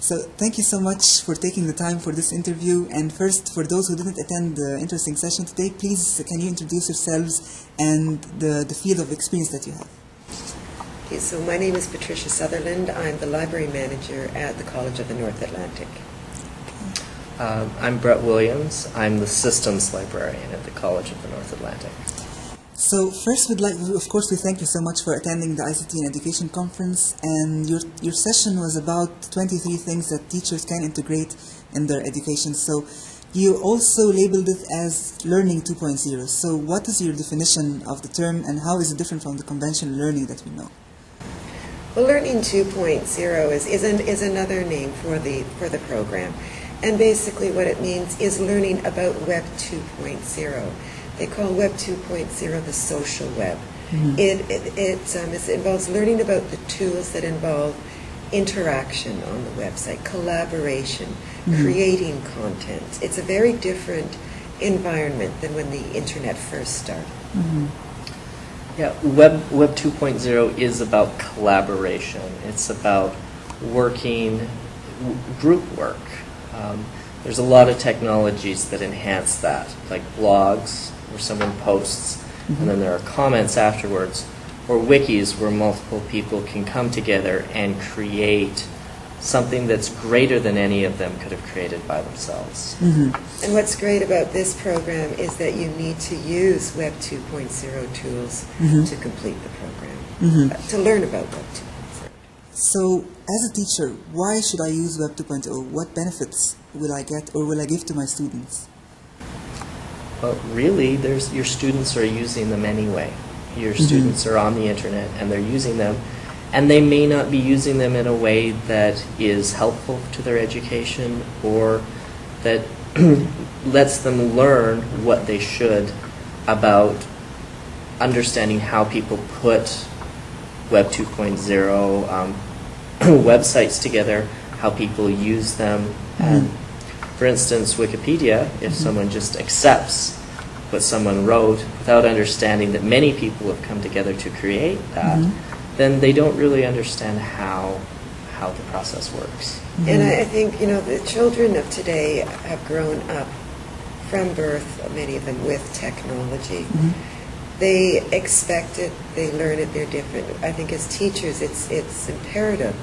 So thank you so much for taking the time for this interview. And first, for those who didn't attend the interesting session today, please can you introduce yourselves and the, the field of experience that you have? Okay, so my name is Patricia Sutherland. I'm the library manager at the College of the North Atlantic. Um, I'm Brett Williams. I'm the systems librarian at the College of the North Atlantic. So first, we'd like, of course, we thank you so much for attending the ICT and Education Conference. And your your session was about 23 things that teachers can integrate in their education. So you also labeled it as Learning 2.0. So what is your definition of the term, and how is it different from the conventional learning that we know? Well, Learning 2.0 is, is, an, is another name for the, for the program. And basically what it means is learning about Web 2.0. They call Web 2.0 the social web. It, it, it, um, it involves learning about the tools that involve interaction on the website, collaboration, creating content. It's a very different environment than when the internet first started. Yeah, Web Web 2.0 is about collaboration. It's about working, w- group work. Um, there's a lot of technologies that enhance that, like blogs, where someone posts, and then there are comments afterwards, or wikis where multiple people can come together and create something that's greater than any of them could have created by themselves. And what's great about this program is that you need to use Web 2.0 tools to complete the program, uh, to learn about Web 2.0. So, as a teacher, why should I use Web 2.0? What benefits will I get or will I give to my students? But really, there's your students are using them anyway. Your students are on the internet and they're using them, and they may not be using them in a way that is helpful to their education or that lets them learn what they should about understanding how people put Web 2.0 um, websites together, how people use them. And for instance, Wikipedia, if someone just accepts what someone wrote without understanding that many people have come together to create that, mm-hmm. then they don't really understand how how the process works. Mm-hmm. And I, I think, you know, the children of today have grown up from birth, many of them, with technology. Mm-hmm. They expect it, they learn it, they're different. I think as teachers, it's, it's imperative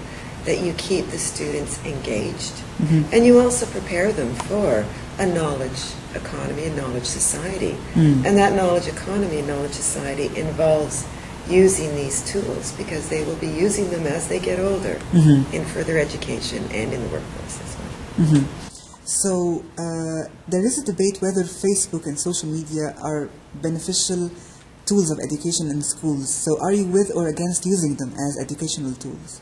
that you keep the students engaged. Mm-hmm. And you also prepare them for a knowledge economy, a knowledge society. Mm. And that knowledge economy and knowledge society involves using these tools because they will be using them as they get older mm-hmm. in further education and in the workforce as well. Mm-hmm. So, uh, there is a debate whether Facebook and social media are beneficial tools of education in schools. So, are you with or against using them as educational tools?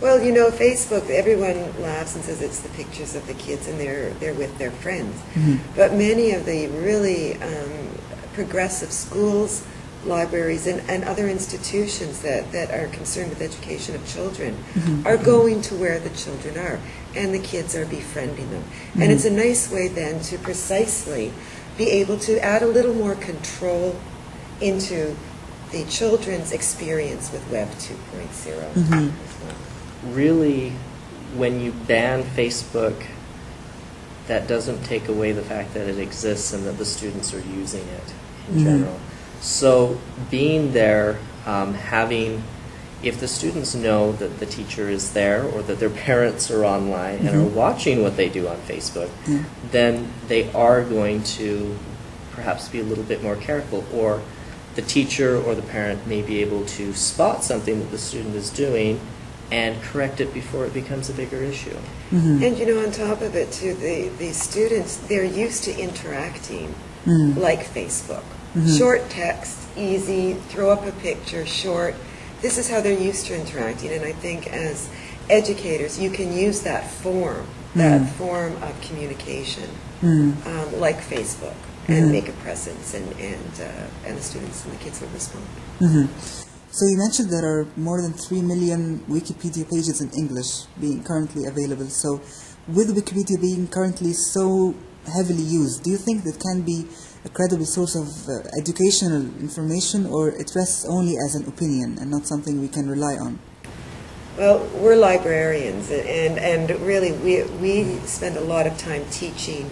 Well, you know, Facebook, everyone laughs and says it's the pictures of the kids and they're, they're with their friends. Mm-hmm. But many of the really um, progressive schools, libraries, and, and other institutions that, that are concerned with education of children mm-hmm. are mm-hmm. going to where the children are, and the kids are befriending them. And it's a nice way then to precisely be able to add a little more control into the children's experience with Web 2.0 as well. Really, when you ban Facebook, that doesn't take away the fact that it exists and that the students are using it in general. So, being there, um, having, if the students know that the teacher is there or that their parents are online and are watching what they do on Facebook, then they are going to perhaps be a little bit more careful. Or the teacher or the parent may be able to spot something that the student is doing and correct it before it becomes a bigger issue. Mm-hmm. And you know, on top of it, too, the, the students, they're used to interacting mm-hmm. like Facebook. Mm-hmm. Short text, easy, throw up a picture, short. This is how they're used to interacting. And I think as educators, you can use that form, that form of communication, um, like Facebook, and make a presence, and, and, uh, and the students and the kids will respond. So, you mentioned there are more than 3 million Wikipedia pages in English being currently available. So, with Wikipedia being currently so heavily used, do you think that can be a credible source of uh, educational information or it rests only as an opinion and not something we can rely on? Well, we're librarians, and, and really we, we spend a lot of time teaching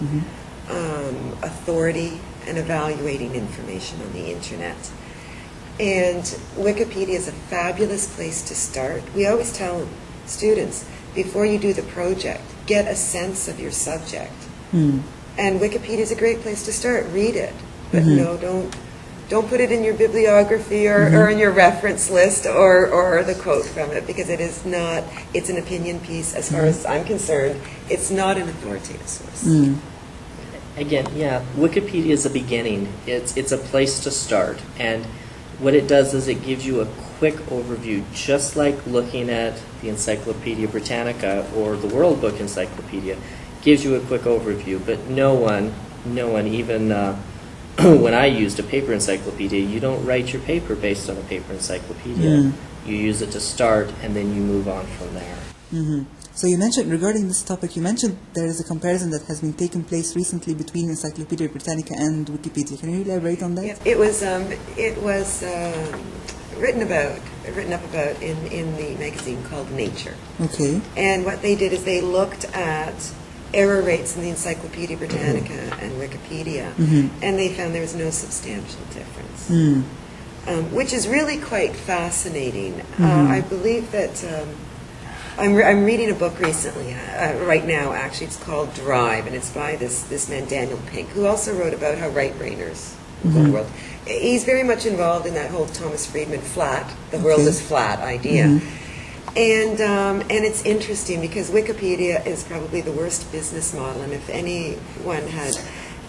um, authority and evaluating information on the internet. And Wikipedia is a fabulous place to start. We always tell students before you do the project, get a sense of your subject. Hmm. And Wikipedia is a great place to start. Read it, but mm-hmm. no, don't don't put it in your bibliography or, or mm-hmm. in your reference list or, or the quote from it because it is not. It's an opinion piece, as far as mm-hmm. I'm concerned. It's not an authoritative source. Hmm. Again, yeah, Wikipedia is a beginning. It's it's a place to start, and what it does is it gives you a quick overview, just like looking at the Encyclopedia Britannica or the World Book Encyclopedia, gives you a quick overview. But no one, no one, even uh, when I used a paper encyclopedia, you don't write your paper based on a paper encyclopedia. Mm. You use it to start, and then you move on from there. Hmm So you mentioned regarding this topic, you mentioned there is a comparison that has been taking place recently between Encyclopedia Britannica and Wikipedia. Can you elaborate on that? Yeah, It was um, it was um, written about written up about in, in the magazine called Nature. Okay. And what they did is they looked at error rates in the Encyclopedia Britannica and Wikipedia, Mhm. and they found there was no substantial difference, Mm. um, which is really quite fascinating. Mhm. Uh, I believe that um, I'm, re- I'm reading a book recently, uh, right now actually, it's called Drive, and it's by this, this man Daniel Pink, who also wrote about how right-brainers rule the Mhm. world. He's very much involved in that whole Thomas Friedman flat, the world is flat idea. Mhm. And um, and it's interesting because Wikipedia is probably the worst business model, and if anyone had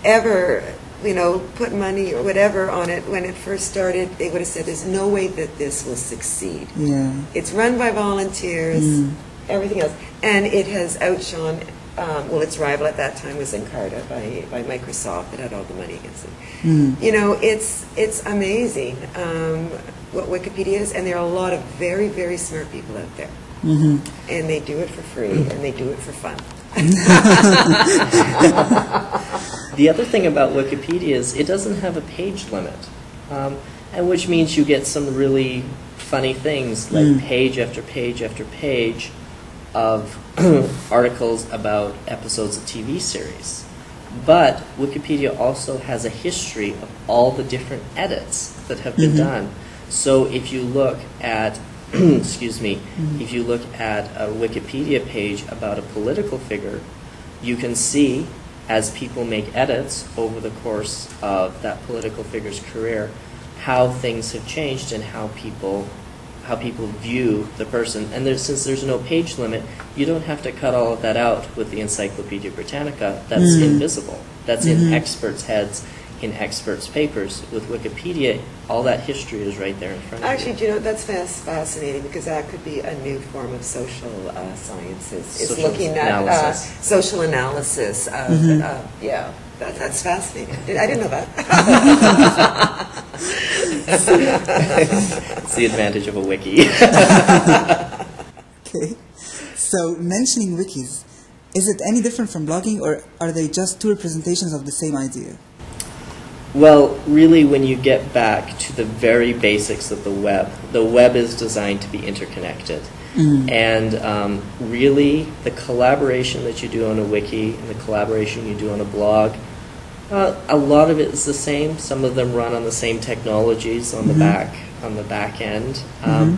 ever, you know, put money or whatever on it when it first started, they would have said, "There's no way that this will succeed." Yeah. It's run by volunteers, Mm. everything else, and it has outshone. Um, well, its rival at that time was Encarta by, by Microsoft It had all the money against it. Mm. You know, it's it's amazing um, what Wikipedia is, and there are a lot of very very smart people out there, hmm and they do it for free and they do it for fun. The other thing about Wikipedia is it doesn't have a page limit, um, and which means you get some really funny things like Mm. page after page after page of articles about episodes of TV series. But Wikipedia also has a history of all the different edits that have been Mhm. done. So if you look at, excuse me, Mhm. if you look at a Wikipedia page about a political figure, you can see as people make edits over the course of that political figure's career how things have changed and how people how people view the person and there's, since there's no page limit you don't have to cut all of that out with the encyclopedia britannica that's Mm. invisible that's Mhm. in experts heads in experts papers with wikipedia all that history is right there in front of Actually, you do you know that's fas- fascinating because that could be a new form of social uh, sciences. It's Social looking at uh, social analysis of Mhm. uh, yeah. That, that's fascinating. I didn't know that. it's the advantage of a wiki Okay. So mentioning wikis, is it any different from blogging, or are they just two representations of the same idea? Well, really, when you get back to the very basics of the web, the web is designed to be interconnected. Mm. And um, really, the collaboration that you do on a wiki and the collaboration you do on a blog, uh, a lot of it is the same. Some of them run on the same technologies on the Mhm. back on the back end, um, Mhm.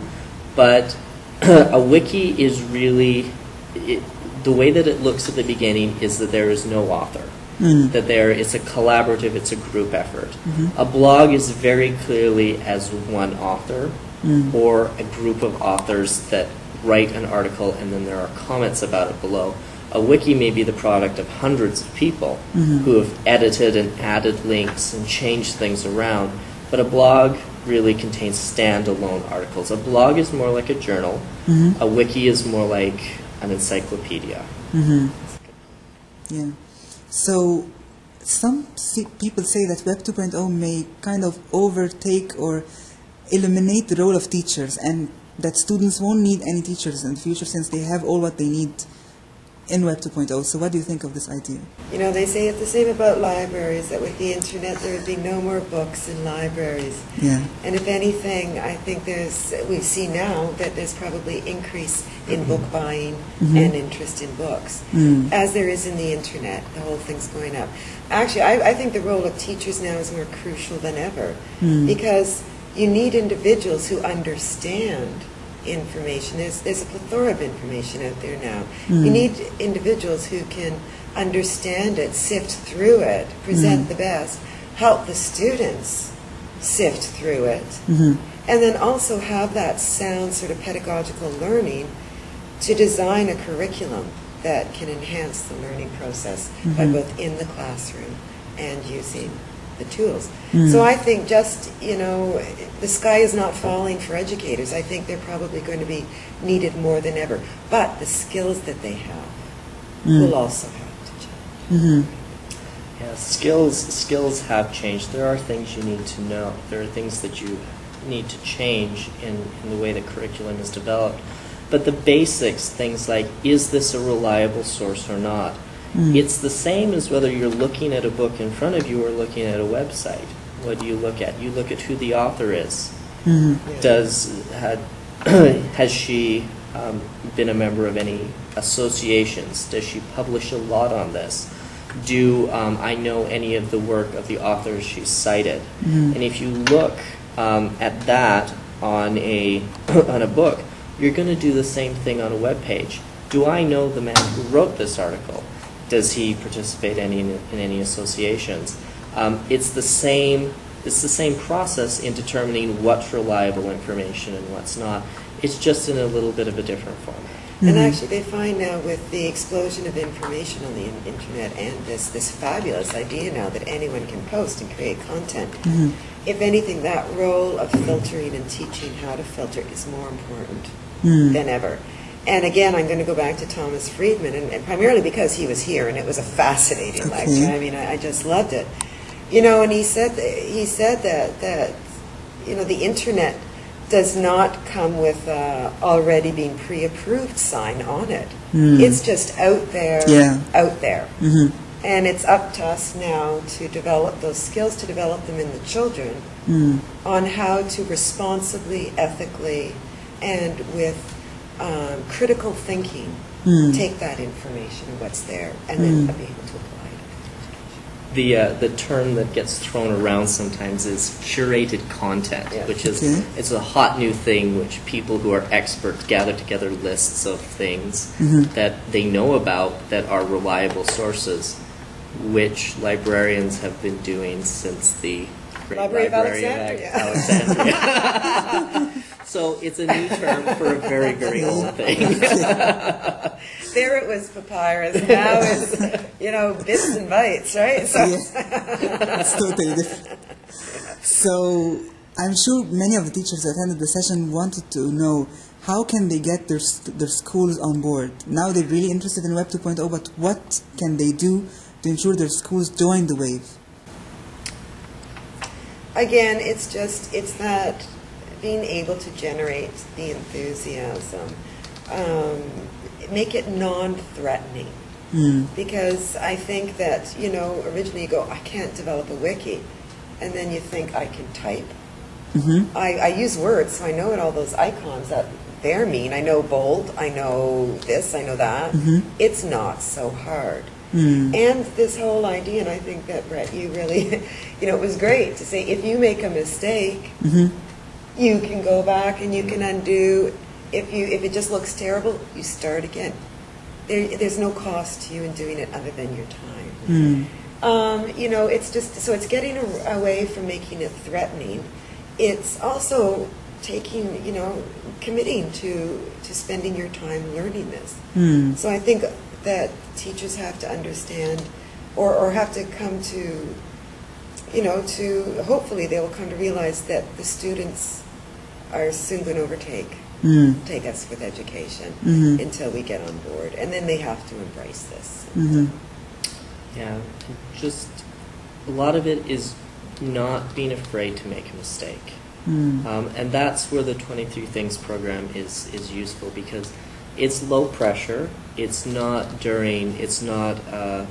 but a wiki is really it, the way that it looks at the beginning is that there is no author Mm. that there it's a collaborative, it's a group effort. Mhm. A blog is very clearly as one author Mm. or a group of authors that write an article and then there are comments about it below. A wiki may be the product of hundreds of people Mhm. who have edited and added links and changed things around, but a blog really contains standalone articles. A blog is more like a journal. Mhm. A wiki is more like an encyclopedia. hmm Yeah. So some people say that Web 2.0 may kind of overtake or eliminate the role of teachers and that students won't need any teachers in the future since they have all what they need in Web 2.0. So, what do you think of this idea? You know, they say it's the same about libraries, that with the internet there would be no more books in libraries. Yeah. And if anything, I think there's, we see now that there's probably increase in book buying Mhm. and interest in books, Mm. as there is in the internet. The whole thing's going up. Actually, I, I think the role of teachers now is more crucial than ever Mm. because you need individuals who understand information. There's, there's a plethora of information out there now. You Mm. need individuals who can understand it, sift through it, present Mm. the best, help the students sift through it, hmm and then also have that sound sort of pedagogical learning to design a curriculum that can enhance the learning process by Mhm. both in the classroom and using the tools. Mm. So I think just, you know, the sky is not falling for educators. I think they're probably going to be needed more than ever. But the skills that they have Mm. will also have to change. hmm Yeah, skills skills have changed. There are things you need to know. There are things that you need to change in, in the way the curriculum is developed. But the basics, things like is this a reliable source or not? Mm. It's the same as whether you're looking at a book in front of you or looking at a website. What do you look at? You look at who the author is. hmm Does had has she um, been a member of any associations? Does she publish a lot on this? Do um, I know any of the work of the authors she's cited? Mhm. And if you look um, at that on a on a book, you're going to do the same thing on a web page. Do I know the man who wrote this article? Does he participate any in, in any associations? Um, it's the same. It's the same process in determining what's reliable information and what's not. It's just in a little bit of a different format. And Mhm. actually, they find now with the explosion of information on the in- internet and this, this fabulous idea now that anyone can post and create content, Mhm. if anything, that role of filtering and teaching how to filter is more important Mm. than ever. And again, I'm going to go back to Thomas Friedman, and, and primarily because he was here, and it was a fascinating Okay. lecture. I mean, I, I just loved it. You know, and he said he said that that you know the internet does not come with uh, already being pre-approved sign on it. Mm. It's just out there, Yeah. out there. hmm And it's up to us now to develop those skills, to develop them in the children Mm. on how to responsibly, ethically, and with um, critical thinking Mm. take that information, what's there, and then Mm. be able to apply it. The uh, the term that gets thrown around sometimes is curated content, Yeah. which is Okay. it's a hot new thing which people who are experts gather together lists of things Mhm. that they know about that are reliable sources, which librarians have been doing since the Great Library of Library Alexandria. Alexandria. so it's a new term for a very very old thing. There it was papyrus, now it's, you know, bits and bytes, right? So, Yeah. it's totally different. So I'm sure many of the teachers that attended the session wanted to know how can they get their, their schools on board. Now they're really interested in Web 2.0, but what can they do to ensure their schools join the wave? again, it's just, it's that being able to generate the enthusiasm, um, make it non-threatening. Mm. Because I think that, you know, originally you go, I can't develop a wiki. And then you think, I can type. Mm-hmm. I, I use words, so I know what all those icons that they're mean. I know bold, I know this, I know that. Mhm. It's not so hard. Mm. And this whole idea, and I think that, Brett, you really, you know, it was great to say if you make a mistake, Mm-hmm. You can go back and you can undo. If you if it just looks terrible, you start again. There, there's no cost to you in doing it other than your time. Mm. Um, you know, it's just so it's getting a, away from making it threatening. It's also taking, you know, committing to to spending your time learning this. Mm. So I think that teachers have to understand, or or have to come to, you know, to hopefully they will come to realize that the students are soon going to overtake Mm. take us with education Mhm. until we get on board, and then they have to embrace this. Mm-hmm. Yeah, just a lot of it is not being afraid to make a mistake. Mm. Um, and that's where the 23 Things program is, is useful because it's low pressure. It's not during. It's not a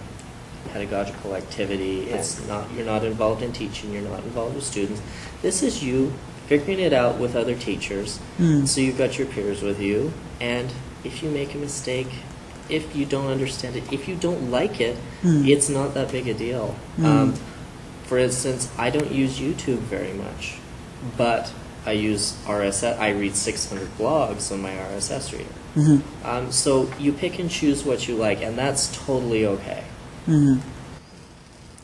pedagogical activity. It's not. You're not involved in teaching. You're not involved with students. This is you figuring it out with other teachers. Mm. So you've got your peers with you, and if you make a mistake, if you don't understand it, if you don't like it, Mm. it's not that big a deal. Mm. Um, for instance, I don't use YouTube very much, but I use RSS. I read 600 blogs on my RSS reader. Mhm. Um, so you pick and choose what you like, and that's totally okay. Mhm.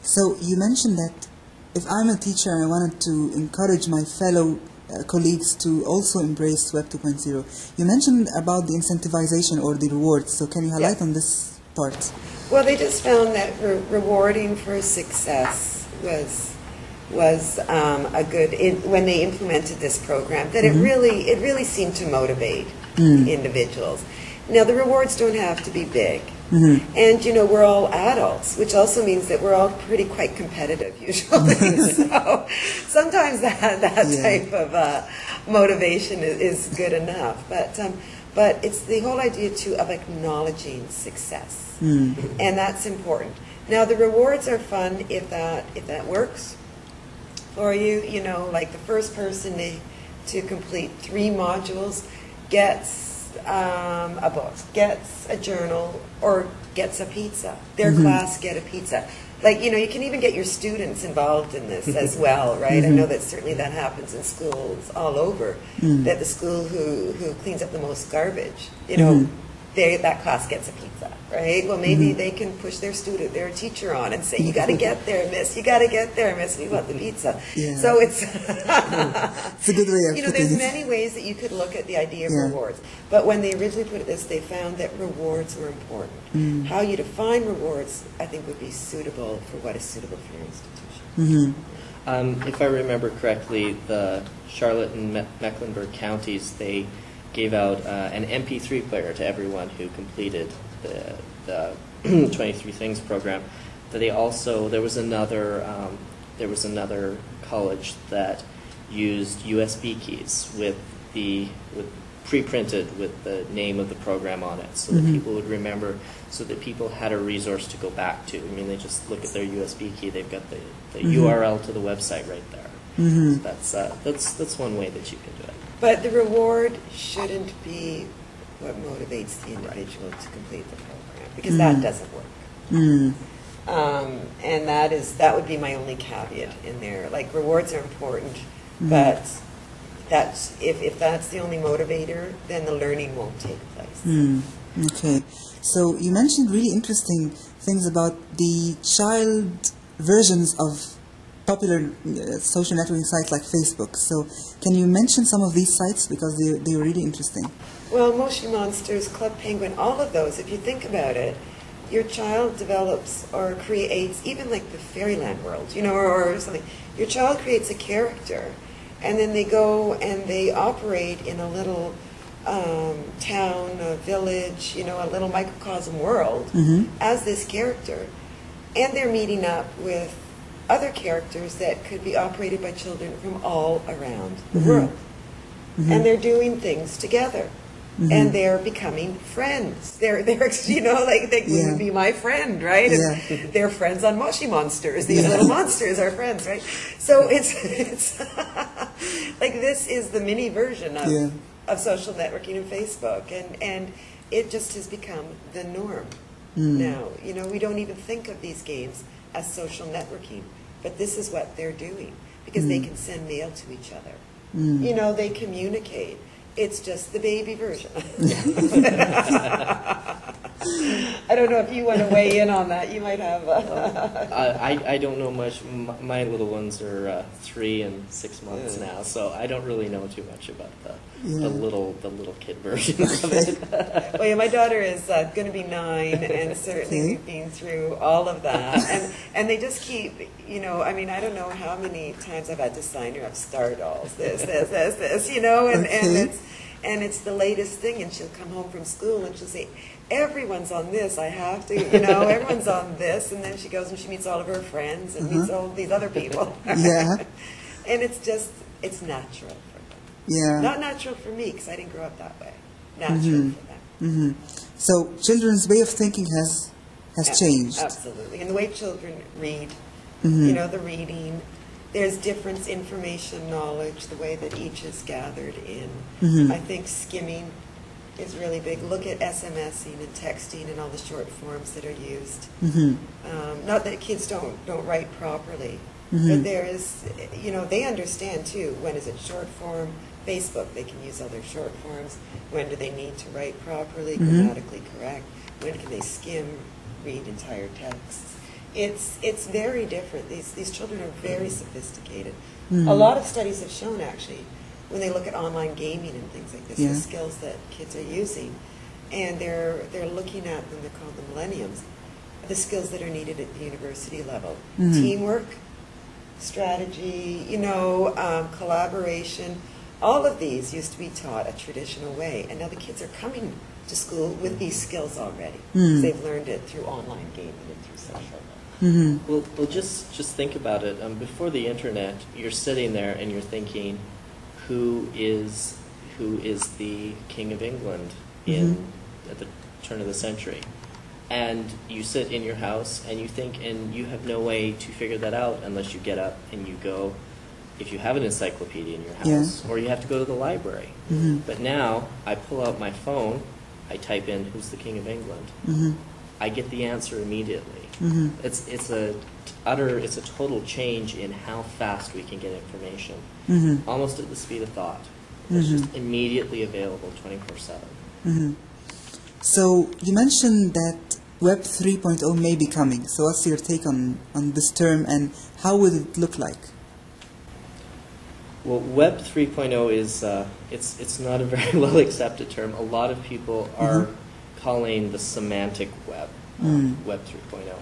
So you mentioned that if I'm a teacher and I wanted to encourage my fellow uh, colleagues to also embrace Web 2.0, you mentioned about the incentivization or the rewards. So can you highlight Yes. on this part? Well, they just found that re- rewarding for success was was um, a good in, when they implemented this program. That it really it really seemed to motivate individuals. Now the rewards don't have to be big, and you know we're all adults, which also means that we're all pretty quite competitive usually. so sometimes that that Yeah. type of uh, motivation is, is good enough, but. Um, but it's the whole idea too of acknowledging success and that's important. Now the rewards are fun if that if that works for you. You know, like the first person to, to complete three modules gets um, a book, gets a journal, or gets a pizza. Their mm-hmm. class get a pizza. Like you know, you can even get your students involved in this as well, right? I know mm-hmm. that certainly that happens in schools all over. Mm. That the school who who cleans up the most garbage, you know, mm-hmm. They, that class gets a pizza, right? Well, maybe they can push their student, their teacher on and say, you got to get there, miss. You got to get there, miss. We want the pizza. Yeah. So it's, It's a good way of you know, there's it. many ways that you could look at the idea of Yeah. rewards. But when they originally put it this, they found that rewards were important. Mm. How you define rewards, I think, would be suitable for what is suitable for your institution. Mhm. Um, if I remember correctly, the Charlotte and Me- Mecklenburg counties they gave out uh, an MP3 player to everyone who completed the, the 23 Things program. But they also there was another um, there was another college that used USB keys with the with pre-printed with the name of the program on it, so that Mhm. people would remember, so that people had a resource to go back to. I mean, they just look at their USB key; they've got the, the Mhm. URL to the website right there. Mhm. So that's uh, that's that's one way that you can do it. But the reward shouldn't be what motivates the individual to complete the program, because that Mm. doesn't work. Mm. Um, and that is that would be my only caveat in there. Like rewards are important, Mhm. but that's if, if that's the only motivator, then the learning won't take place. Mm, okay. So you mentioned really interesting things about the child versions of popular uh, social networking sites like Facebook. So can you mention some of these sites because they they are really interesting? Well, Moshi Monsters, Club Penguin, all of those, if you think about it, your child develops or creates, even like the fairyland world, you know, or, or something. Your child creates a character, and then they go and they operate in a little um, town, a village, you know, a little microcosm world Mhm. as this character. And they're meeting up with other characters that could be operated by children from all around the Mhm. world Mhm. and they're doing things together. Mhm. And they're becoming friends. They're, they're, you know, like they Yeah. would be my friend, right? Yeah. they're friends on Moshi Monsters. These Yeah. little monsters are friends, right? So it's, it's like this is the mini version of, of social networking and Facebook, and and it just has become the norm Mm. now. You know, we don't even think of these games as social networking, but this is what they're doing because they Mm. can send mail to each other. Mm. You know, they communicate. It's just the baby version. I don't know if you want to weigh in on that. You might have. Uh, I, I I don't know much. M- My little ones are uh, three and six months Yeah. now, so I don't really know too much about the Yeah. The little the little kid version of it. well, yeah, my daughter is uh, going to be nine, and certainly Okay. we've been through all of that, and and they just keep, you know, I mean, I don't know how many times I've had to sign her up star dolls, this, this, this, this, you know, and and it's and it's the latest thing, and she'll come home from school and she'll say. Everyone's on this. I have to, you know. Everyone's on this, and then she goes and she meets all of her friends and meets Uh-huh. all these other people. Yeah. and it's just, it's natural Yeah. Not natural for me because I didn't grow up that way. Natural Mhm. for them. hmm So children's way of thinking has has changed. Absolutely. And the way children read, Mhm. you know, the reading, there's difference, information, knowledge, the way that each is gathered in. Mhm. I think skimming is really big. Look at SMSing and texting and all the short forms that are used. hmm Um, not that kids don't, don't write properly, Mhm. but there is, you know, they understand too, when is it short form? Facebook, they can use other short forms. When do they need to write properly, Mhm. grammatically correct? When can they skim, read entire texts? It's, it's very different. These, these children are very sophisticated. Mhm. A lot of studies have shown actually, when they look at online gaming and things like this, Yeah. the skills that kids are using, and they're, they're looking at them, they're called the millenniums, the skills that are needed at the university level. Mhm. Teamwork, strategy, you know, um, collaboration. All of these used to be taught a traditional way, and now the kids are coming to school with these skills already. Mm. They've learned it through online gaming and through social. hmm Well, well, just just think about it. Um, before the internet, you're sitting there and you're thinking, who is who is the king of England in Mhm. at the turn of the century? And you sit in your house and you think, and you have no way to figure that out unless you get up and you go, if you have an encyclopedia in your Yeah. house, or you have to go to the library. hmm But now I pull out my phone, I type in, who's the king of England? hmm I get the answer immediately. hmm It's it's a utter it's a total change in how fast we can get information, hmm almost at the speed of thought. It's Mhm. just immediately available twenty four seven. hmm So you mentioned that Web 3.0 may be coming. So what's your take on, on this term and how would it look like? Well, Web 3.0 is uh, it's it's not a very well accepted term. A lot of people are Mhm. calling the semantic web uh, Mm. Web 3.0.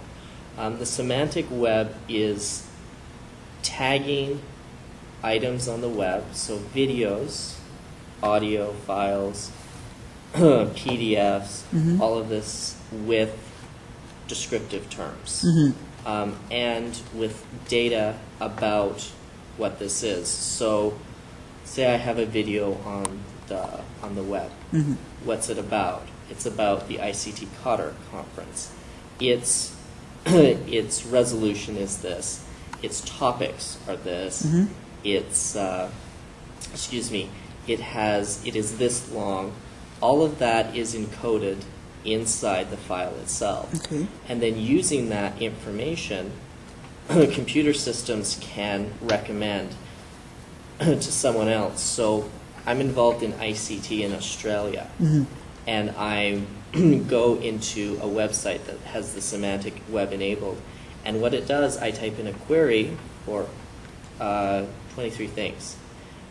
Um, the semantic web is tagging items on the web, so videos, audio files, PDFs, Mhm. all of this with descriptive terms hmm um, and with data about what this is. So, say I have a video on the on the web. hmm What's it about? It's about the ICT Qatar conference. Its its resolution is this. Its topics are this. Mhm. It's uh, excuse me. It has it is this long. All of that is encoded inside the file itself. Okay. And then using that information, computer systems can recommend to someone else. So I'm involved in ICT in Australia, hmm and I go into a website that has the semantic web enabled. And what it does, I type in a query for uh, 23 things,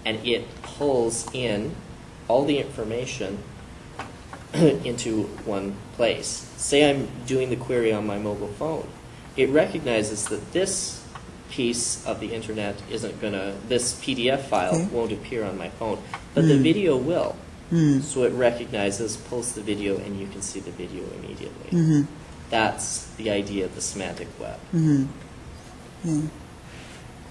and it pulls in all the information into one place. Say I'm doing the query on my mobile phone. It recognizes that this piece of the internet isn't going to, this PDF file Okay. won't appear on my phone, but the Hmm. video will. Mm. So it recognizes, pulls the video, and you can see the video immediately. hmm That's the idea of the semantic web. hmm Yeah.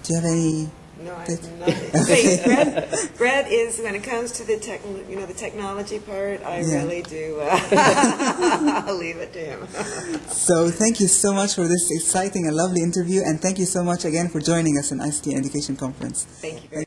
Do you have any? No, I have nothing. Wait, is, when it comes to the tech, you know, the technology part, I Yeah. really do, uh, I'll leave it to him. So thank you so much for this exciting and lovely interview, and thank you so much again for joining us in ICT Education Conference. Thank you very